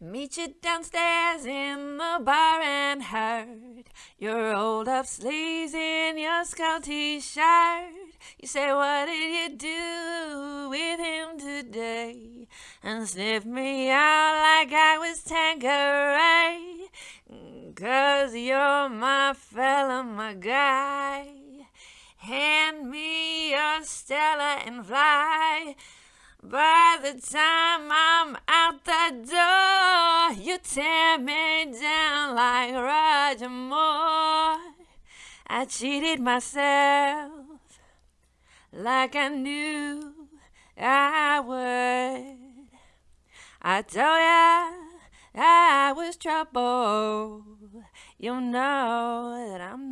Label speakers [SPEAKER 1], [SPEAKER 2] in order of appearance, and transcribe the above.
[SPEAKER 1] Meet you downstairs in the bar and heard you rolled up sleeves in your skull t-shirt. You say, what did you do with him today? And sniff me out like I was Tanqueray. Cause you're my fella, my guy. Hand me your Stella and fly. By the time I'm out the door, you tear me down like Roger Moore. I cheated myself like I knew I would. I told ya I was trouble. You know that I'm